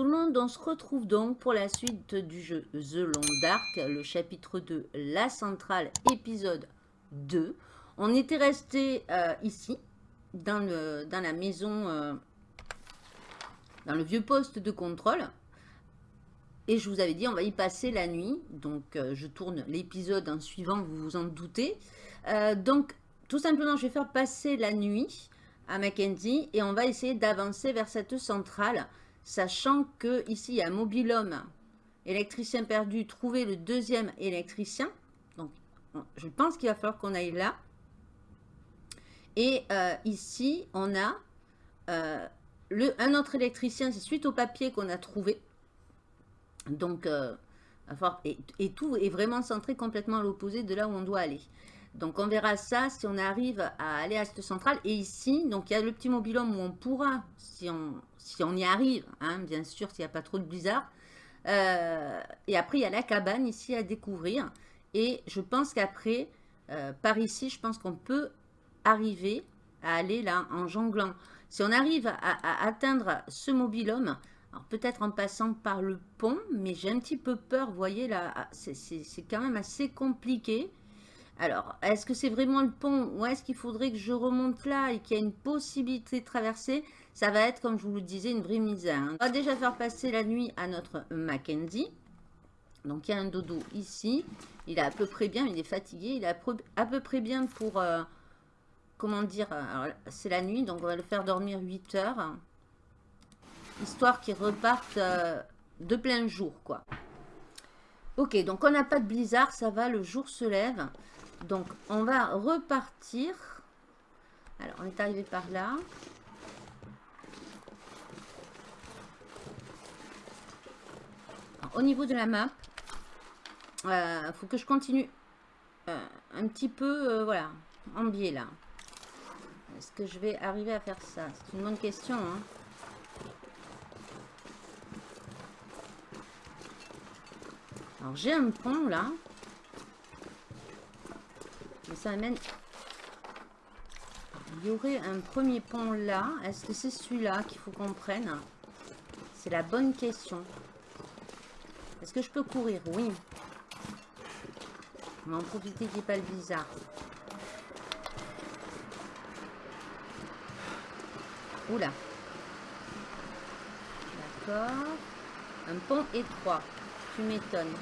tout le monde, on se retrouve donc pour la suite du jeu The Long Dark, le chapitre 2, la centrale, épisode 2. On était resté euh, ici, dans, la maison, euh, dans le vieux poste de contrôle. Et je vous avais dit, on va y passer la nuit. Donc, euh, je tourne l'épisode en suivant, vous vous en doutez. donc, tout simplement, je vais faire passer la nuit à Mackenzie et on va essayer d'avancer vers cette centrale sachant que ici il y a un mobilhome, électricien perdu, trouver le deuxième électricien. Donc, je pense qu'il va falloir qu'on aille là. Et euh, ici, on a euh, le, un autre électricien, c'est suite au papier qu'on a trouvé. Donc, euh, et, et, tout est vraiment centré complètement à l'opposé de là où on doit aller. Donc on verra ça si on arrive à aller à cette centrale. Et ici, donc il y a le petit mobilhome où on pourra, si on, y arrive, hein, bien sûr, s'il n'y a pas trop de blizzard. Euh, et après, il y a la cabane ici à découvrir. Et je pense qu'après, euh, par ici, je pense qu'on peut arriver à aller là en jonglant. Si on arrive à, atteindre ce mobilhome, alors peut-être en passant par le pont, mais j'ai un petit peu peur, vous voyez là, ah, c'est quand même assez compliqué. Alors, est-ce que c'est vraiment le pont ou est-ce qu'il faudrait que je remonte là et qu'il y a une possibilité de traverser? Ça va être, comme je vous le disais, une vraie misère. Hein. On va déjà faire passer la nuit à notre Mackenzie. Donc, il y a un dodo ici. Il est à peu près bien, il est fatigué. Il est à peu près bien pour... Euh, comment dire C'est la nuit, donc on va le faire dormir 8 heures. Histoire qu'il reparte euh, de plein jour, quoi. Ok, donc on n'a pas de blizzard, ça va, le jour se lève. Donc, on va repartir. Alors, on est arrivé par là. au niveau de la map, il euh, faut que je continue euh, un petit peu, euh, voilà, en biais là. Est-ce que je vais arriver à faire ça? C'est une bonne question. Hein. Alors, j'ai un pont là ça amène... Il y aurait un premier pont là. Est-ce que c'est celui-là qu'il faut qu'on prenne? C'est la bonne question. Est-ce que je peux courir? Oui. On va en profiter qu'il n'y ait pas le bizarre. Oula. D'accord. Un pont étroit. Tu m'étonnes.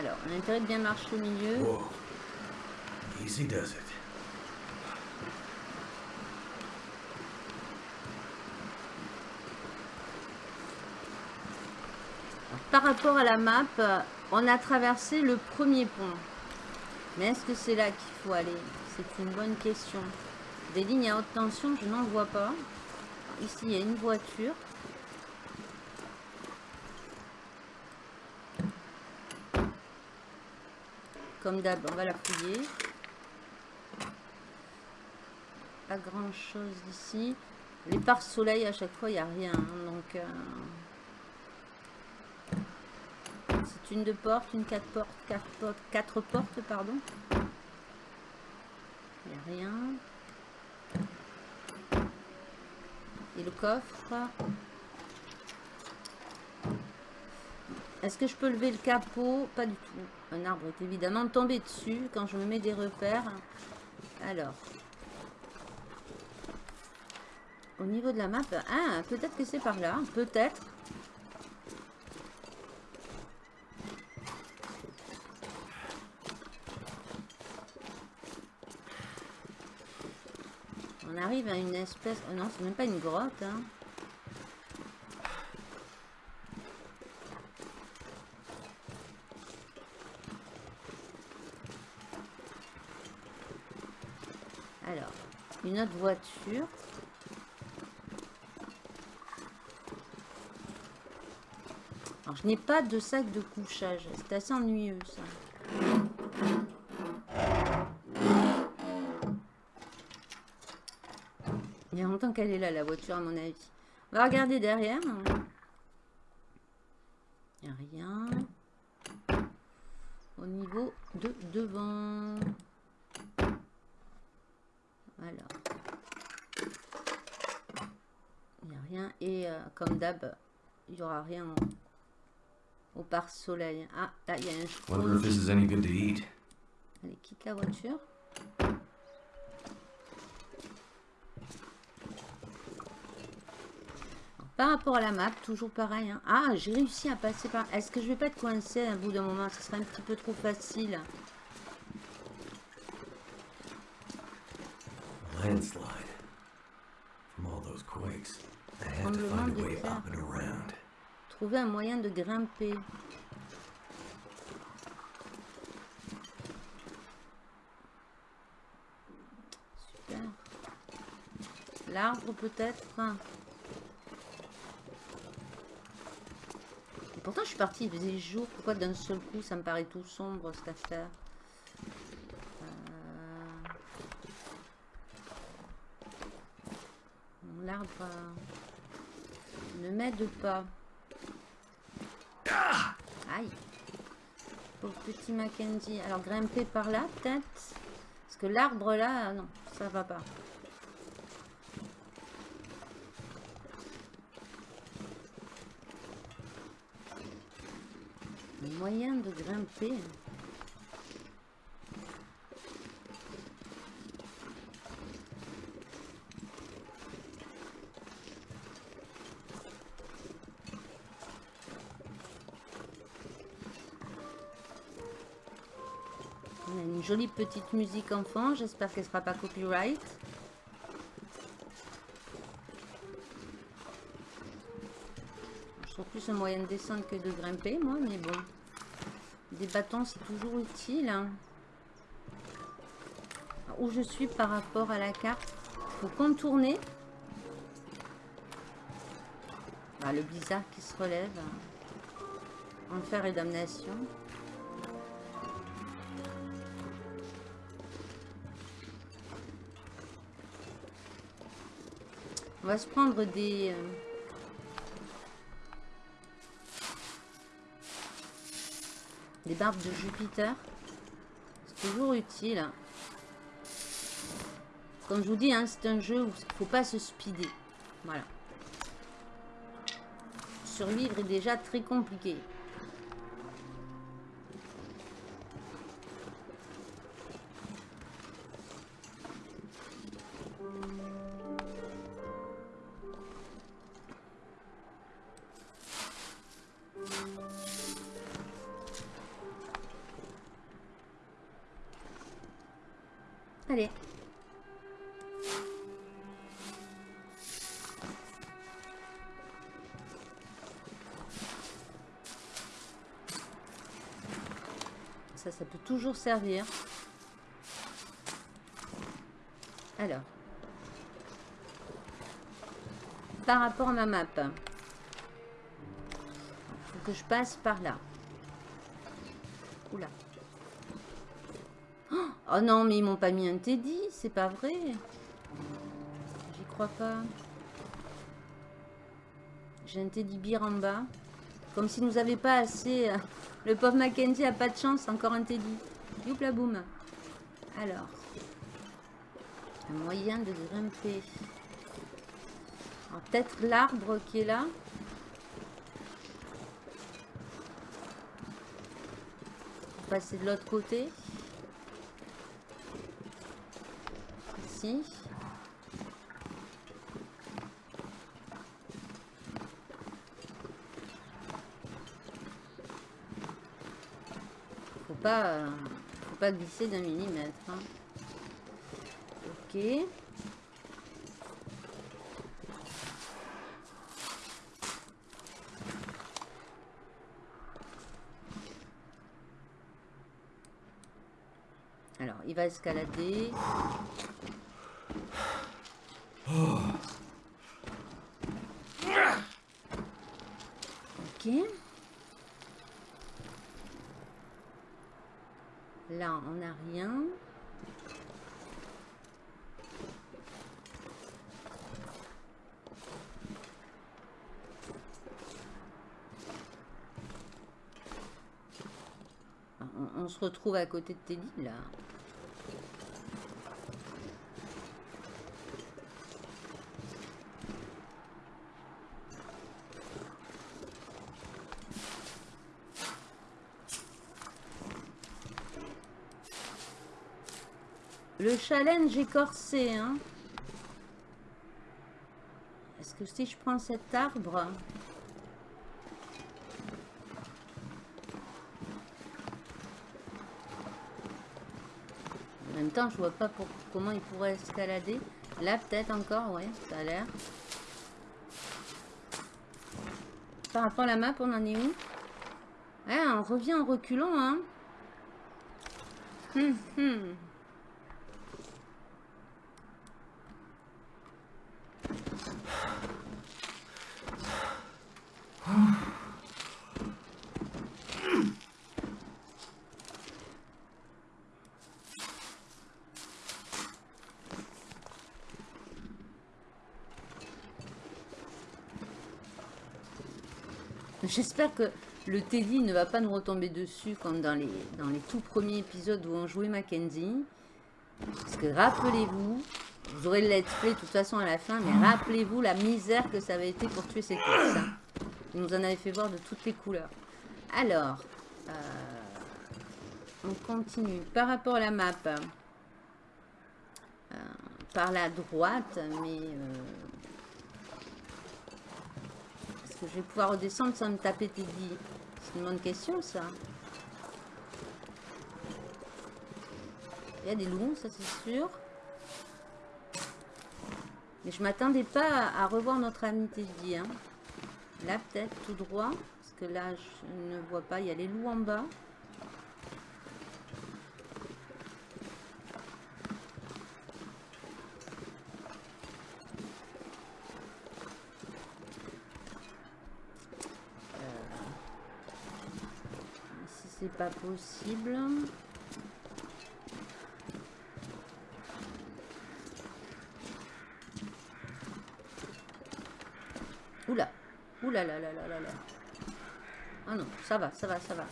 Alors, on a intérêt de bien marcher au milieu. Easy does it. par rapport à la map, on a traversé le premier pont. Mais est-ce que c'est là qu'il faut aller? C'est une bonne question. Des lignes à haute tension, je n'en vois pas. Ici, il y a une voiture. Comme d'hab, on va la fouiller. Pas grand chose ici. Les pare soleil, à chaque fois, il n'y a rien. Hein, donc, euh, c'est une de porte, une quatre portes, quatre portes, quatre portes, pardon. Il n'y a rien. Et le coffre. Est-ce que je peux lever le capot? Pas du tout. Un arbre est évidemment tombé dessus quand je me mets des repères. Alors. Au niveau de la map. Ah, peut-être que c'est par là. Peut-être. On arrive à une espèce... Oh non, c'est même pas une grotte. Hein. Une autre voiture. Alors, je n'ai pas de sac de couchage. C'est assez ennuyeux, ça. Il y a longtemps qu'elle est là, la voiture, à mon avis. On va regarder derrière. Il n'y a rien. Au niveau de devant. Alors. Il n'y aura rien au, pare-soleil. Ah, là, il y a un Wonder if this is any good to eat? Allez, quitte la voiture. Par rapport à la map, toujours pareil. hein. Ah, j'ai réussi à passer par... Est-ce que je vais pas être coincé à bout d'un moment? Ce serait un petit peu trop facile. Landslide. From all those quakes. Tremblement. Trouver un moyen de grimper. Super. L'arbre peut-être Et pourtant je suis partie, il faisait jour. Pourquoi d'un seul coup ça me paraît tout sombre cette affaire? Euh, L'arbre euh, m'aide pas. Aïe. Pauvre petit Mackenzie. Alors grimper par là peut-être Parce que l'arbre là, non, ça va pas. Moyen de grimper. On a une jolie petite musique enfant. J'espère qu'elle sera pas copyright. Je trouve plus un moyen de descendre que de grimper, moi, mais bon. Des bâtons, c'est toujours utile. hein. Où je suis par rapport à la carte? Faut contourner. Ah, le blizzard qui se relève. Enfer et damnation. Va se prendre des... euh, Des barbes de Jupiter. C'est toujours utile. Comme je vous dis, hein, c'est un jeu où il faut pas se speeder. Voilà. Survivre est déjà très compliqué. Allez. Ça, ça peut toujours servir. Alors. Par rapport à ma map. Faut que je passe par là. Oh non, mais ils m'ont pas mis un Teddy, c'est pas vrai. J'y crois pas. J'ai un Teddy bear en bas. Comme si nous avait pas assez. euh, Le pauvre Mackenzie a pas de chance, encore un Teddy. Youpla boum. Alors. Un moyen de grimper. Peut-être l'arbre qui est là. Passer de l'autre côté. Faut pas, faut pas glisser d'un millimètre. hein. Ok. Alors, il va escalader. Ok. Là, on n'a rien. On, on se retrouve à côté de Teddy, là. Le challenge écorsé. Hein. Est-ce que si je prends cet arbre... En même temps, je vois pas pour, comment il pourrait escalader. Là, peut-être encore, ouais, ça a l'air. Par rapport à la map, on en est où? On revient en reculant, hein. Hum, hum. J'espère que le Teddy ne va pas nous retomber dessus comme dans les, dans les tout premiers épisodes où on jouait Mackenzie. Parce que rappelez-vous, vous aurez le let's play de toute façon à la fin, mais rappelez-vous la misère que ça avait été pour tuer ces courses. Hein. Il nous en avait fait voir de toutes les couleurs. Alors, euh, on continue. Par rapport à la map, euh, par la droite, mais... Euh, je vais pouvoir redescendre sans me taper Teddy C'est une bonne question, ça. Il y a des loups, ça c'est sûr. Mais je m'attendais pas à, revoir notre ami Teddy. Hein. Là, peut-être, tout droit. Parce que là, je ne vois pas. Il y a les loups en bas. Pas possible. Oula. Oula là là là là là. Ah non, ça va, ça va, ça va.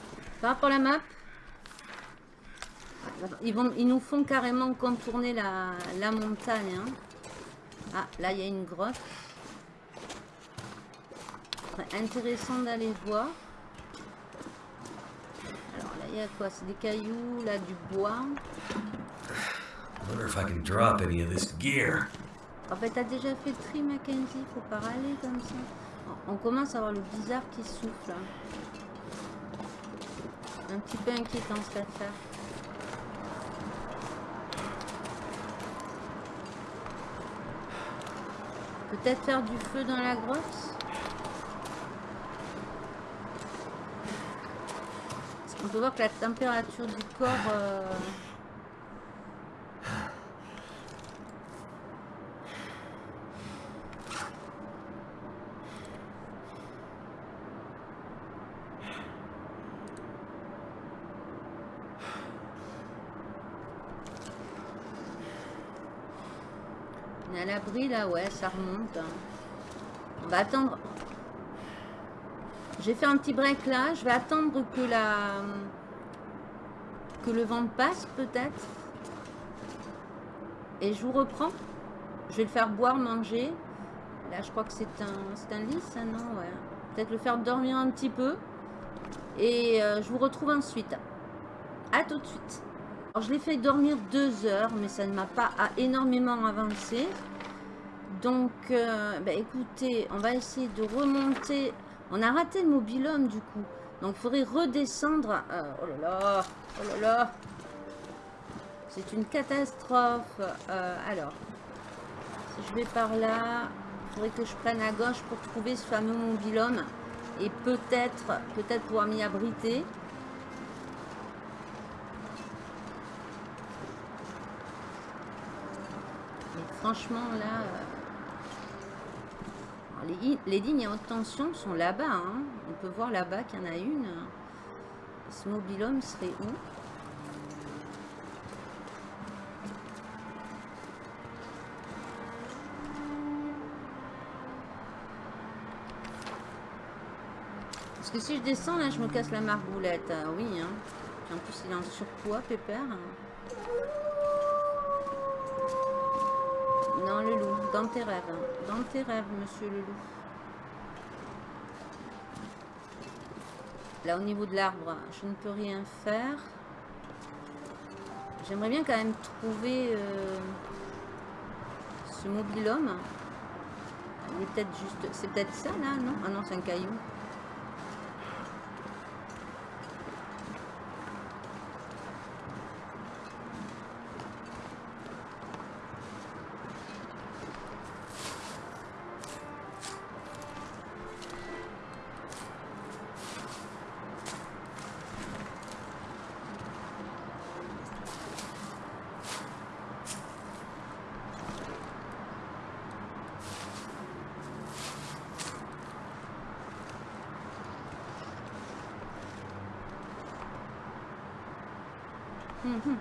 Par rapport à la map, ils, vont, ils nous font carrément contourner la, la montagne. Hein. Ah, là, il y a une grotte. Intéressant d'aller voir y a quoi C'est des cailloux, là, du bois. wonder if I can drop any of this gear. En fait, t'as déjà fait le tri, Mackenzie. Faut pas râler comme ça. On commence à avoir le bizarre qui souffle. Hein. Un petit peu inquiétant cette affaire. Peut-être faire du feu dans la grotte? On peut voir que la température du corps... Euh... On est à l'abri là, ouais, ça remonte. Hein. On va attendre j'ai fait un petit break là. Je vais attendre que la que le vent passe peut-être. Et je vous reprends. Je vais le faire boire, manger. Là, je crois que c'est un, un lit, ça, non Ouais. Peut-être le faire dormir un petit peu. Et euh, je vous retrouve ensuite. À tout de suite. Alors, je l'ai fait dormir deux heures, mais ça ne m'a pas énormément avancé. Donc, euh, bah, écoutez, on va essayer de remonter on a raté le mobilhome du coup. Donc il faudrait redescendre. Euh, oh là là, oh là là. C'est une catastrophe. Euh, alors, si je vais par là, il faudrait que je prenne à gauche pour trouver ce fameux mobilhome. Et peut-être, peut-être pouvoir m'y abriter. Mais franchement là... Euh, les, lignes à haute tension sont là-bas. Hein. On peut voir là-bas qu'il y en a une. Ce mobilhome serait où? Parce que si je descends, là, je me casse la marboulette. Ah oui, hein. En plus, il est en surpoids, pépère. Non, le loup, dans tes rêves. Hein. Dans tes rêves, monsieur le loup. Là, au niveau de l'arbre, je ne peux rien faire. J'aimerais bien quand même trouver euh, ce mobilhome. Il est peut-être juste... C'est peut-être ça là, non? Ah non, c'est un caillou. Mhm.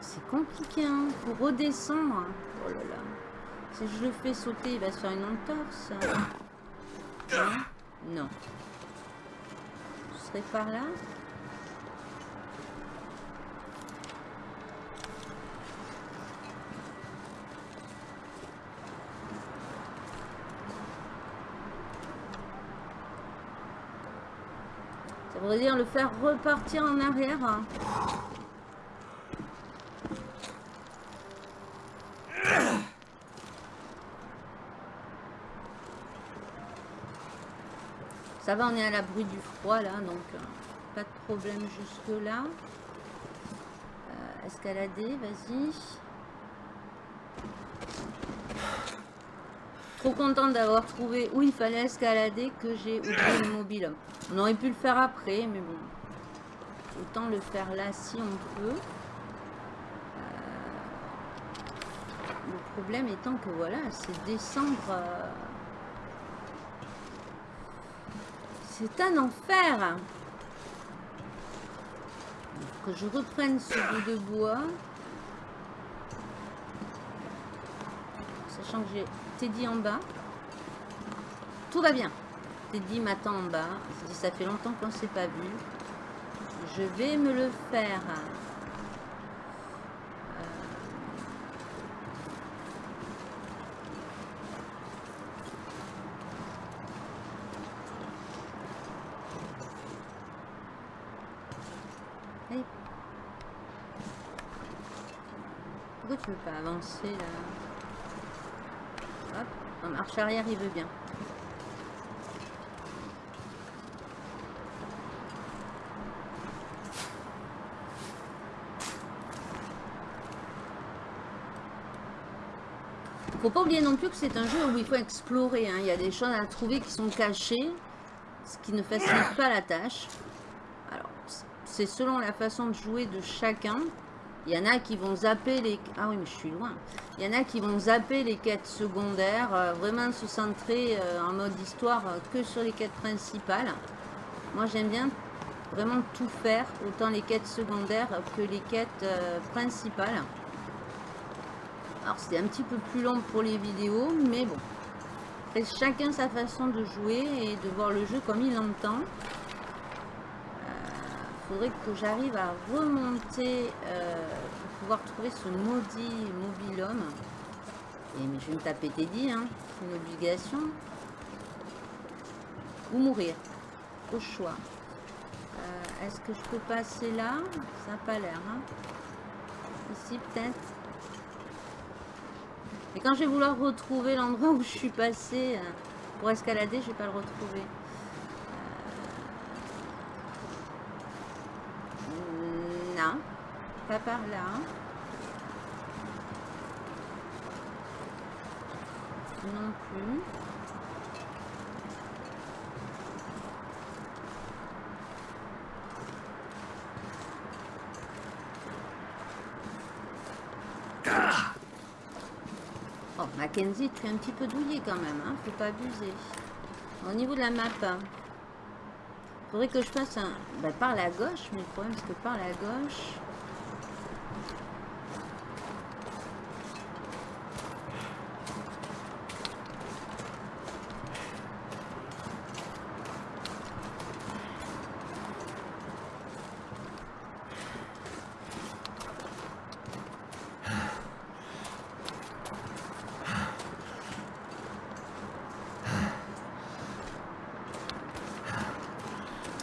C'est compliqué, hein, pour redescendre. Oh là là. Si je le fais sauter, il va se faire une entorse. Non. non. Ce serait par là? Dire le faire repartir en arrière. Ça va, on est à l'abri du froid là, donc euh, pas de problème jusque là. Euh, escalader, vas-y. Trop contente d'avoir trouvé où il fallait escalader que j'ai oublié le mobile. On aurait pu le faire après, mais bon. Autant le faire là si on peut. Euh, le problème étant que voilà, c'est descendre... Euh, c'est un enfer que je reprenne ce bout de bois. Sachant que j'ai Teddy en bas. Tout va bien. Teddy m'attend en bas. Ça fait longtemps qu'on ne s'est pas vu. Je vais me le faire. Pourquoi tu veux pas avancer là? Marche arrière il veut bien. Faut pas oublier non plus que c'est un jeu où il faut explorer. Hein. Il y a des choses à trouver qui sont cachées, ce qui ne facilite pas la tâche. Alors, c'est selon la façon de jouer de chacun. Il y en a qui vont zapper les... Ah oui, mais je suis loin. Il y en a qui vont zapper les quêtes secondaires, euh, vraiment se centrer euh, en mode histoire euh, que sur les quêtes principales. Moi, j'aime bien vraiment tout faire, autant les quêtes secondaires que les quêtes principales. Alors c'est un petit peu plus long pour les vidéos, mais bon. Après, chacun sa façon de jouer et de voir le jeu comme il l'entend. Faudrait que j'arrive à remonter euh, pour pouvoir trouver ce maudit mobilhome. Et mais je vais me taper Teddy, hein. c'est une obligation. Ou mourir, au choix. Euh, est-ce que je peux passer là? Ça n'a pas l'air. Hein. Ici peut-être et quand je vais vouloir retrouver l'endroit où je suis passé euh, pour escalader, je vais pas le retrouver. Euh, non, pas par là. Non plus. Mackenzie, tu es un petit peu douillé quand même, hein faut pas abuser. Au niveau de la map, il faudrait que je fasse un... Ben, par la gauche, mais le problème c'est que par la gauche...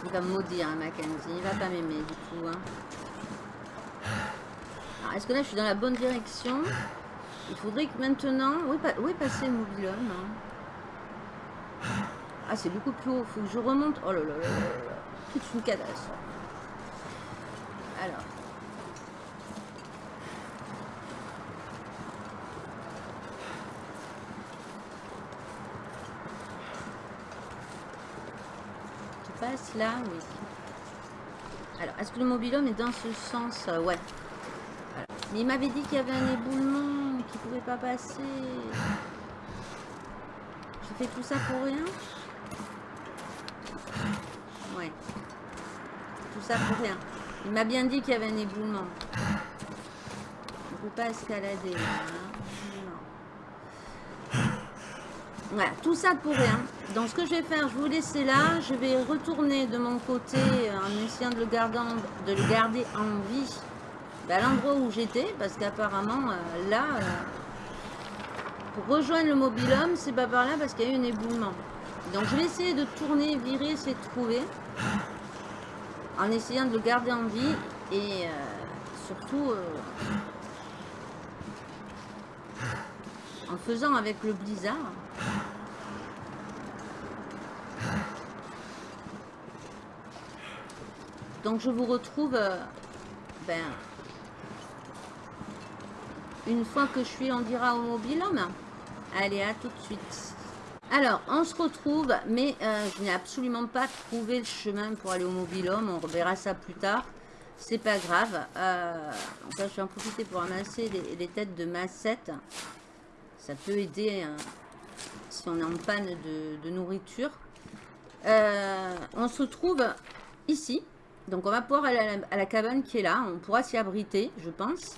Il va me maudire, hein, Mackenzie. Il va pas m'aimer du tout. Hein. Alors, est-ce que là, je suis dans la bonne direction? Il faudrait que maintenant... Où est, pa- où est passé le hein? Ah, c'est beaucoup plus haut. faut que je remonte. Oh là là là là là. Toute une catastrophe. Alors. Là Oui. Alors, est-ce que le mobilhome est dans ce sens Euh, Ouais. Mais il m'avait dit qu'il y avait un éboulement, qu'il pouvait pas passer. Je fais tout ça pour rien? Ouais. Tout ça pour rien. Il m'a bien dit qu'il y avait un éboulement. On peut pas escalader hein. Voilà, tout ça pour rien. Donc ce que je vais faire, je vous laisser là. Je vais retourner de mon côté euh, en essayant de le garder en, de le garder en vie ben, à l'endroit où j'étais. Parce qu'apparemment, euh, là, euh, pour rejoindre le mobilhome, c'est pas par là parce qu'il y a eu un éboulement. Donc je vais essayer de tourner, virer, essayer de trouver. En essayant de le garder en vie. Et surtout... en faisant avec le blizzard. Donc je vous retrouve euh, ben, une fois que je suis, on dira au mobilhome. Allez, à tout de suite. Alors, on se retrouve, mais euh, je n'ai absolument pas trouvé le chemin pour aller au mobilhome. On reverra ça plus tard. C'est pas grave. Euh, donc là, je vais en profiter pour ramasser les, têtes de massettes. Ça peut aider hein, si on est en panne de nourriture. Euh, on se trouve ici. Donc on va pouvoir aller à la, cabane qui est là. On pourra s'y abriter, je pense.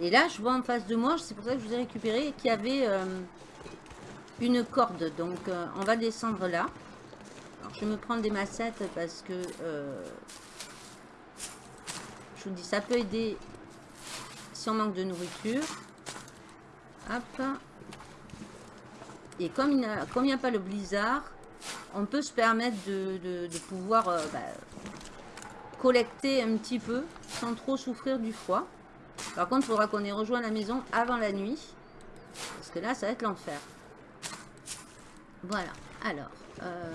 Et là, je vois en face de moi, c'est pour ça que je vous ai récupéré, qu'il y avait euh, une corde. Donc euh, on va descendre là. Alors, je vais me prendre des massettes parce que... je vous dis, ça peut aider si on manque de nourriture. Hop. Et comme il n'y a pas le blizzard, on peut se permettre de, pouvoir euh, bah, collecter un petit peu sans trop souffrir du froid. Par contre, il faudra qu'on ait rejoint la maison avant la nuit. Parce que là, ça va être l'enfer. Voilà. Alors, euh,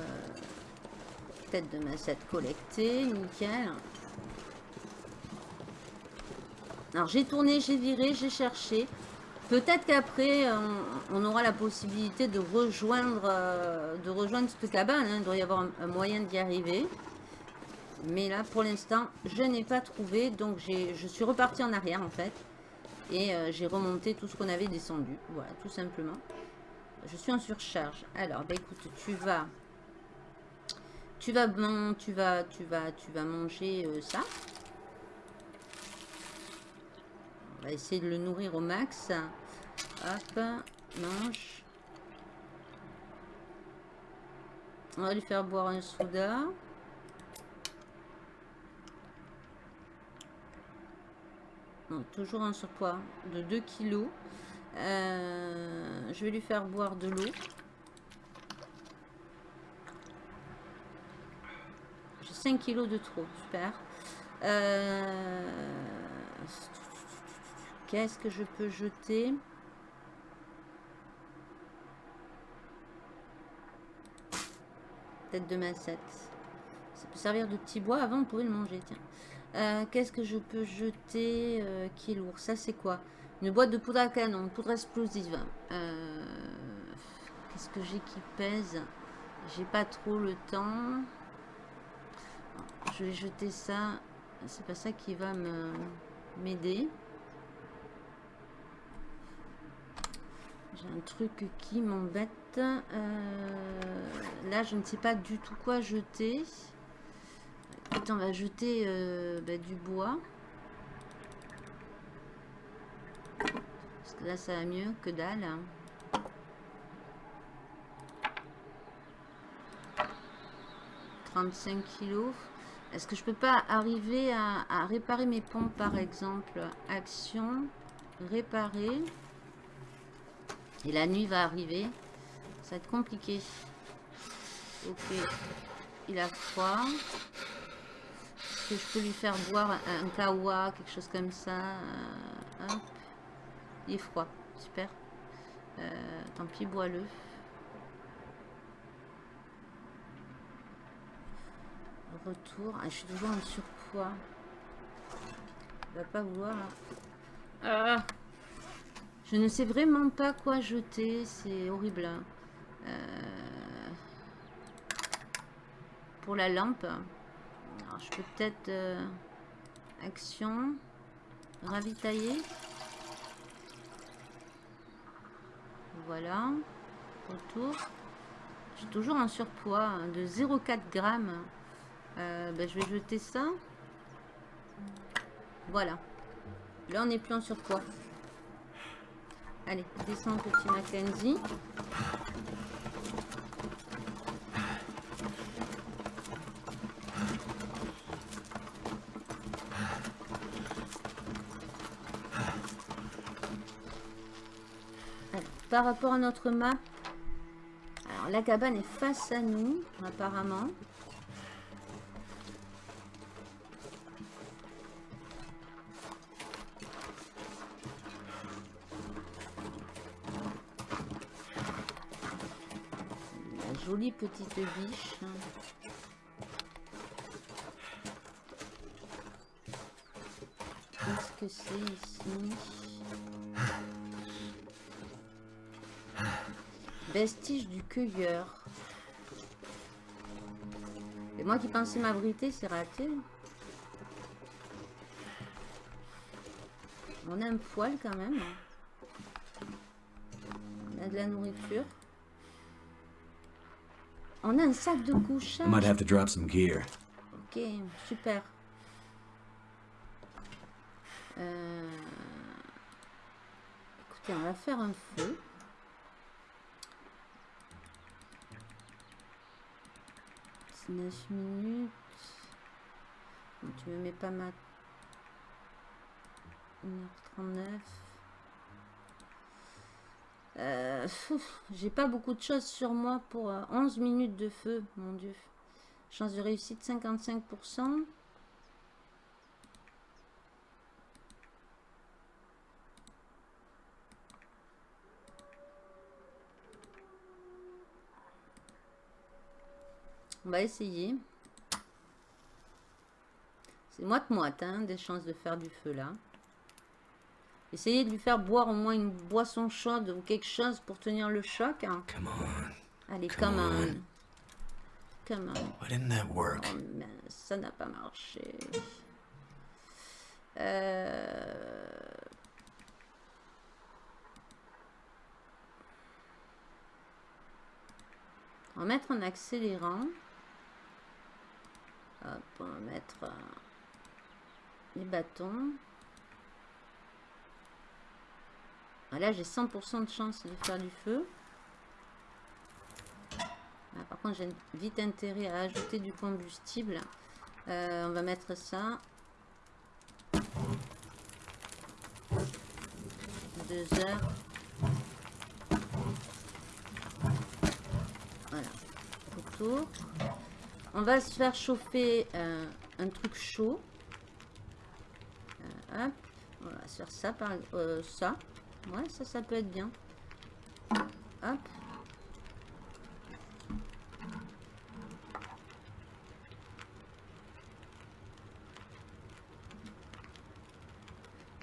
tête de massette collectée, nickel. Alors, j'ai tourné, j'ai viré, j'ai cherché. Peut-être qu'après, on, aura la possibilité de rejoindre, euh, de rejoindre cette cabane. hein. Il doit y avoir un, moyen d'y arriver. Mais là, pour l'instant, je n'ai pas trouvé. Donc, je suis reparti en arrière, en fait. Et euh, j'ai remonté tout ce qu'on avait descendu. Voilà, tout simplement. Je suis en surcharge. Alors, bah écoute, tu vas... Tu vas, man- tu vas, tu vas, tu vas manger euh, ça. On va essayer de le nourrir au max. Hop, mange. On va lui faire boire un soda. Toujours un surpoids de 2 kilos. Euh, je vais lui faire boire de l'eau. J'ai 5 kilos de trop, super. Euh, Qu'est-ce que je peux jeter? Tête de massette. Ça peut servir de petit bois. Avant, on pourrait le manger, tiens. Euh, Qu'est-ce que je peux jeter euh, qui est lourd? Ça, c'est quoi? Une boîte de poudre à canon, poudre explosive. Euh, Qu'est-ce que j'ai qui pèse? J'ai pas trop le temps. Je vais jeter ça. C'est pas ça qui va m'aider. Un truc qui m'embête. Euh, là, je ne sais pas du tout quoi jeter. Écoute, on va jeter euh, bah, du bois. Parce que là, ça va mieux que dalle. hein. « 35 kilos. Est-ce que je peux pas arriver à réparer mes pompes, par exemple? Action, réparer. Et la nuit va arriver. Ça va être compliqué. Ok. il a froid. Est-ce que je peux lui faire boire un, kawa, quelque chose comme ça euh, Il est froid, super. Euh, tant pis, bois-le. Retour. Ah, je suis toujours en surpoids. Il va pas vouloir. Ah. Je ne sais vraiment pas quoi jeter. C'est horrible. Euh, pour la lampe. Alors, je peux peut-être... Euh, action. Ravitailler. Voilà. Retour. Suis toujours en surpoids hein, de 0,4 grammes. Euh, ben, je vais jeter ça. Voilà. Là, on n'est plus en surpoids. Allez, descends, petit Mackenzie. par rapport à notre map, la cabane est face à nous, apparemment. Petite biche. Qu'est-ce que c'est ici? Vestige du cueilleur. Et moi qui pensais m'abriter, c'est raté. On a un poil quand même. On a de la nourriture. On a un sac de couchage. Might have to drop some gear. Ok, super. Euh... Écoutez, on va faire un feu. C'est 9 minutes. tu me mets pas ma 1h39. Euh, j'ai pas beaucoup de choses sur moi pour 11 euh, minutes de feu, mon dieu. Chance de réussite 55%. On va essayer. C'est moite-moite, hein, des chances de faire du feu là. Essayez de lui faire boire au moins une boisson chaude ou quelque chose pour tenir le choc. Hein. Come on. Allez, come, on. Come on. Why didn't that work? Oh, ça n'a pas marché. Euh... On va mettre en accélérant. Hop, on va mettre euh, les bâtons. Ah, là, j'ai 100% de chance de faire du feu. Ah, par contre, j'ai vite intérêt à ajouter du combustible. Euh, on va mettre ça. Deux heures. Voilà. Autour. On va se faire chauffer euh, un truc chaud. Euh, hop. On va faire ça par ça. Ouais, ça, ça peut être bien. Hop.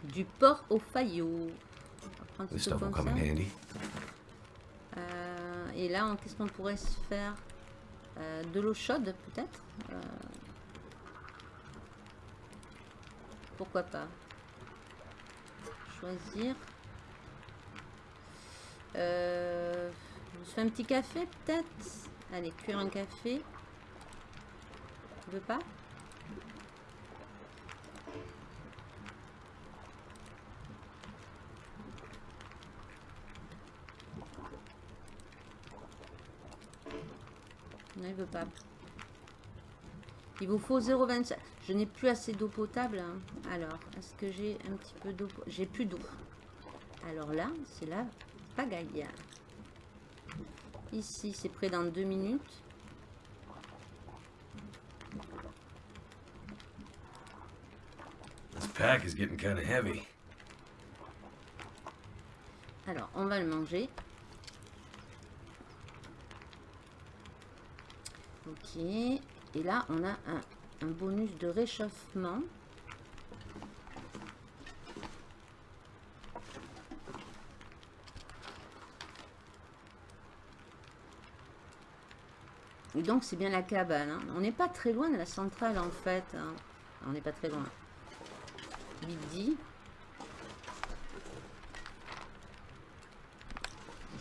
Du porc au faillot. Euh, et là, qu'est-ce qu'on pourrait se faire? Euh, De l'eau chaude, peut-être euh, Pourquoi pas? Choisir. Euh, je fais un petit café peut-être? Allez, cuire un café. Tu veux pas Non, il veut pas. Il vous faut 0,25. Je n'ai plus assez d'eau potable. Hein. Alors, est-ce que j'ai un petit peu d'eau J'ai plus d'eau. Alors là, c'est là Ici, c'est prêt dans deux minutes. Alors, on va le manger. Ok. Et là, on a un bonus de réchauffement. Et donc, c'est bien la cabane. hein. On n'est pas très loin de la centrale, en fait. hein. On n'est pas très loin. Midi.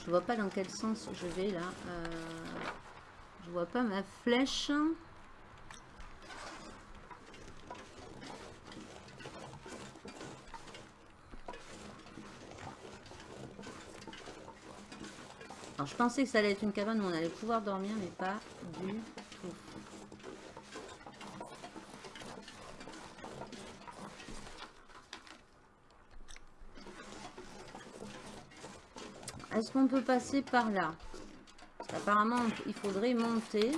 Je vois pas dans quel sens je vais, là. Euh, je vois pas ma flèche. Je pensais que ça allait être une cabane où on allait pouvoir dormir, mais pas du tout. Est-ce qu'on peut passer par là? Parce qu'apparemment, il faudrait monter.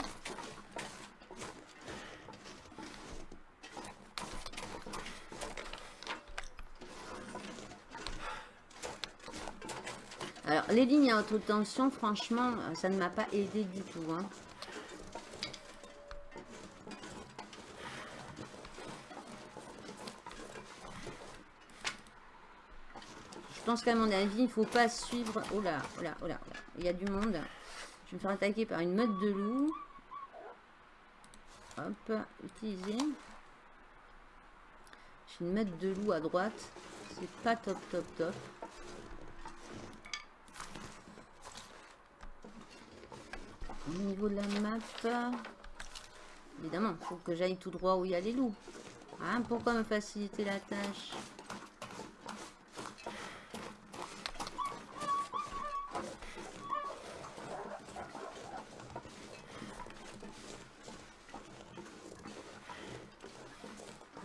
Alors, les lignes à haute tension, franchement, euh, ça ne m'a pas aidé du tout. hein. Je pense qu'à mon avis, il ne faut pas suivre... Oh là, oh là, oh là, oh là. Il y a du monde. Je vais me faire attaquer par une meute de loups. Hop, utiliser. J'ai une meute de loups à droite. C'est pas top, top, top. Au niveau de la map, évidemment, il faut que j'aille tout droit où il y a les loups. Hein, pourquoi me faciliter la tâche?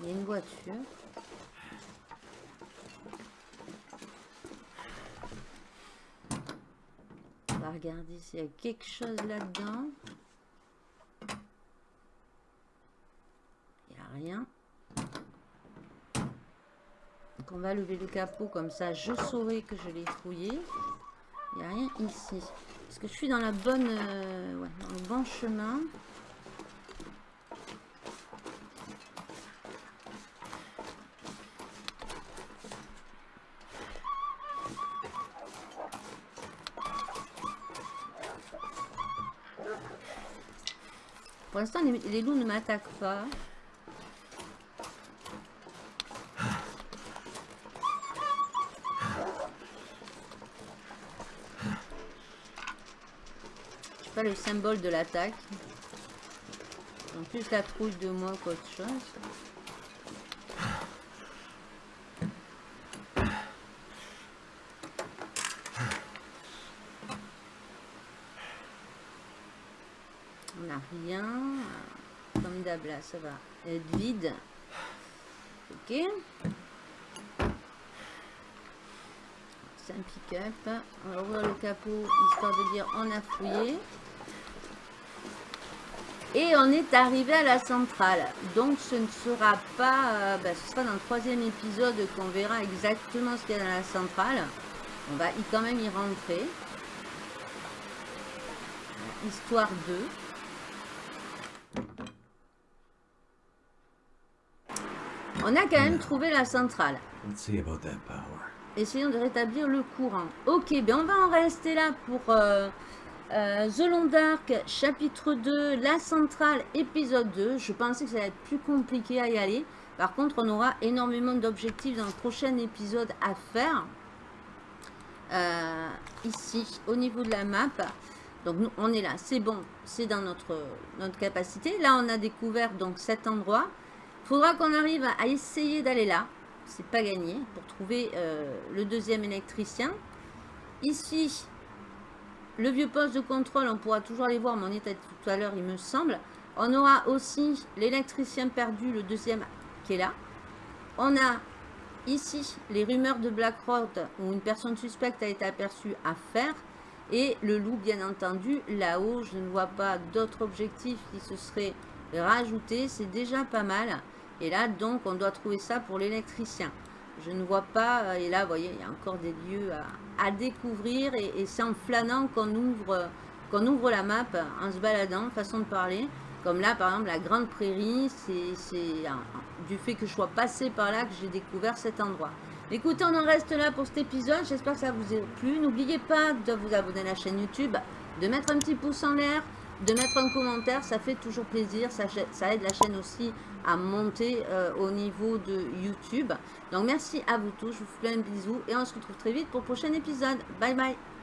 Il y a une voiture. Va regarder s'il y a quelque chose là-dedans. Il n'y a rien. Donc on va lever le capot comme ça, je saurai que je l'ai fouillé. Il n'y a rien ici. Est-ce que je suis dans la bonne, euh, ouais, dans le bon chemin l'instant, les, les loups ne m'attaquent pas. Je suis pas le symbole de l'attaque. En plus la trouille de moi qu'autre chose. N'a rien. Comme d'hab là, ça va être vide. Ok. C'est un pick-up. On va ouvrir le capot histoire de dire on a fouillé. Et on est arrivé à la centrale. Donc ce ne sera pas... euh, bah, ce sera dans le troisième épisode qu'on verra exactement ce qu'il y a dans la centrale. On va y, quand même y rentrer. Histoire 2. On a quand même trouvé la centrale. Let's see about that power. Essayons de rétablir le courant. Ok, ben on va en rester là pour euh, euh, The Long Dark, chapitre 2, la centrale, épisode 2. Je pensais que ça allait être plus compliqué à y aller. Par contre, on aura énormément d'objectifs dans le prochain épisode à faire. Euh, ici, au niveau de la map. Donc, nous, on est là. C'est bon. C'est dans notre, notre capacité. Là, on a découvert donc cet endroit. Faudra qu'on arrive à essayer d'aller là. C'est pas gagné pour trouver euh, le deuxième électricien. Ici, le vieux poste de contrôle, on pourra toujours les voir, mais on était tout à l'heure, il me semble. On aura aussi l'électricien perdu, le deuxième qui est là. On a ici les rumeurs de Blackrock où une personne suspecte a été aperçue à faire. Et le loup, bien entendu, là-haut, je ne vois pas d'autres objectifs qui se seraient rajoutés. C'est déjà pas mal. Et là, donc, on doit trouver ça pour l'électricien. Je ne vois pas, euh, et là, vous voyez, il y a encore des lieux à, découvrir. Et, c'est en flânant qu'on ouvre, qu'on ouvre la map, en se baladant, façon de parler. Comme là, par exemple, la Grande Prairie, c'est du fait que je sois passé par là que j'ai découvert cet endroit. Écoutez, on en reste là pour cet épisode. J'espère que ça vous a plu. N'oubliez pas de vous abonner à la chaîne YouTube, de mettre un petit pouce en l'air, de mettre un commentaire. Ça fait toujours plaisir. Ça, aide la chaîne aussi à monter euh, au niveau de YouTube. Donc, merci à vous tous. Je vous fais un bisou et on se retrouve très vite pour le prochain épisode. Bye bye